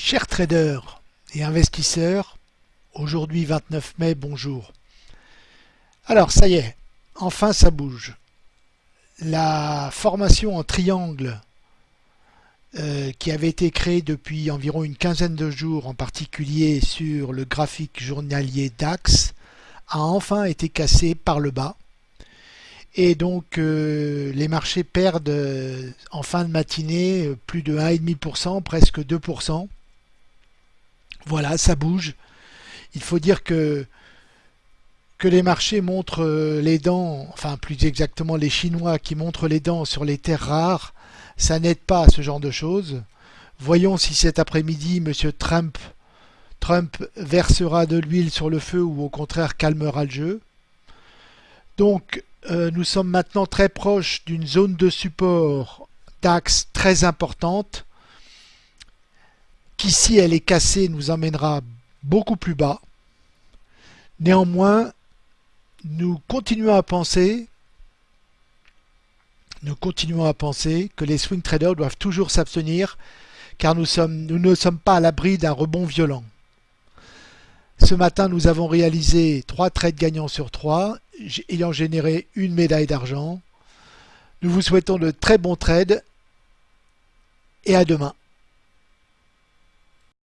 Chers traders et investisseurs, aujourd'hui 29 mai, bonjour. Alors ça y est, enfin ça bouge. La formation en triangle euh, qui avait été créée depuis environ une quinzaine de jours, en particulier sur le graphique journalier DAX, a enfin été cassée par le bas. Et donc euh, les marchés perdent euh, en fin de matinée plus de 1,5%, presque 2%. Voilà, ça bouge. Il faut dire que, les marchés montrent euh, les dents, enfin plus exactement les Chinois qui montrent les dents sur les terres rares, ça n'aide pas à ce genre de choses. Voyons si cet après-midi M. Trump, Trump versera de l'huile sur le feu ou au contraire calmera le jeu. Donc euh, nous sommes maintenant très proches d'une zone de support DAX très importante si elle est cassée nous emmènera beaucoup plus bas. Néanmoins, nous continuons à penser à penser que les swing traders doivent toujours s'abstenir car nous, nous ne sommes pas à l'abri d'un rebond violent. Ce matin, nous avons réalisé 3 trades gagnants sur 3, ayant généré une médaille d'argent. Nous vous souhaitons de très bons trades et à demain.